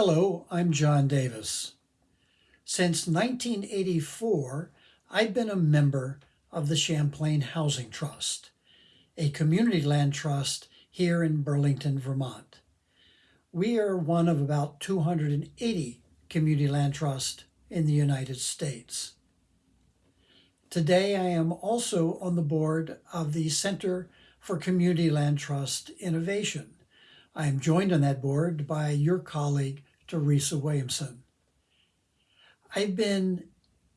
Hello, I'm John Davis. Since 1984, I've been a member of the Champlain Housing Trust, a community land trust here in Burlington, Vermont. We are one of about 280 community land trusts in the United States. Today, I am also on the board of the Center for Community Land Trust Innovation. I am joined on that board by your colleague, Theresa Williamson. I've been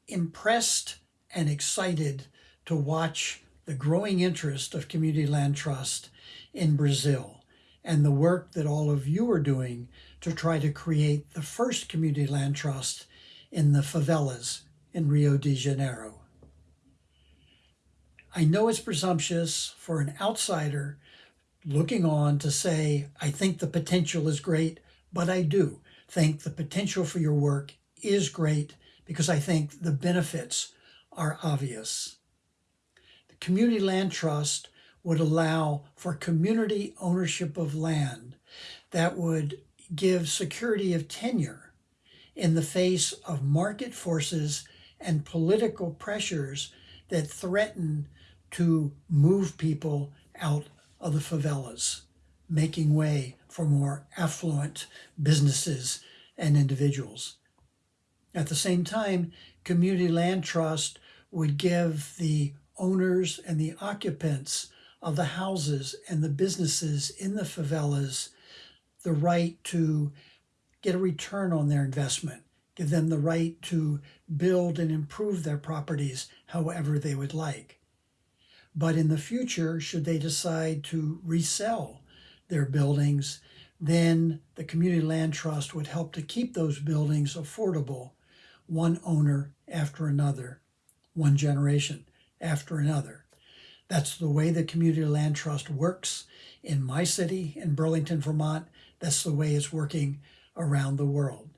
impressed and excited to watch the growing interest of Community Land Trust in Brazil and the work that all of you are doing to try to create the first Community Land Trust in the favelas in Rio de Janeiro. I know it's presumptuous for an outsider looking on to say, I think the potential is great, but I do think the potential for your work is great because I think the benefits are obvious. The Community Land Trust would allow for community ownership of land that would give security of tenure in the face of market forces and political pressures that threaten to move people out of the favelas, making way for more affluent businesses and individuals. At the same time, Community Land Trust would give the owners and the occupants of the houses and the businesses in the favelas the right to get a return on their investment, give them the right to build and improve their properties however they would like. But in the future, should they decide to resell their buildings, then the Community Land Trust would help to keep those buildings affordable, one owner after another, one generation after another. That's the way the Community Land Trust works in my city, in Burlington, Vermont. That's the way it's working around the world.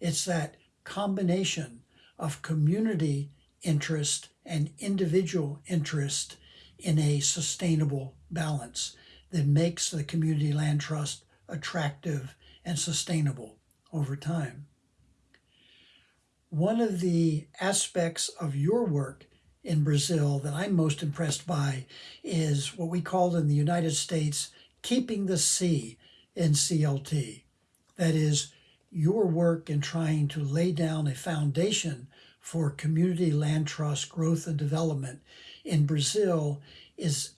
It's that combination of community interest and individual interest in a sustainable balance that makes the community land trust attractive and sustainable over time. One of the aspects of your work in Brazil that I'm most impressed by is what we call in the United States keeping the C in CLT. That is, your work in trying to lay down a foundation for community land trust growth and development in Brazil is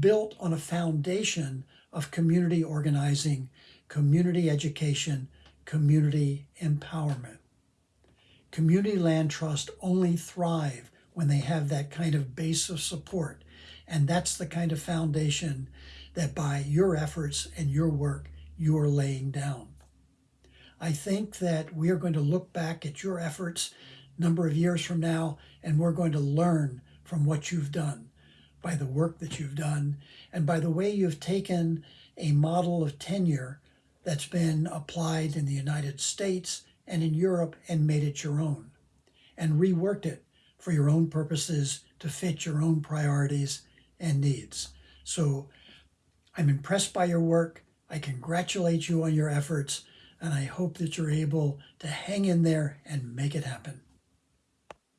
built on a foundation of community organizing, community education, community empowerment. Community land trust only thrive when they have that kind of base of support. And that's the kind of foundation that by your efforts and your work, you are laying down. I think that we are going to look back at your efforts number of years from now, and we're going to learn from what you've done, by the work that you've done, and by the way you've taken a model of tenure that's been applied in the United States and in Europe and made it your own, and reworked it for your own purposes to fit your own priorities and needs. So I'm impressed by your work. I congratulate you on your efforts, and I hope that you're able to hang in there and make it happen.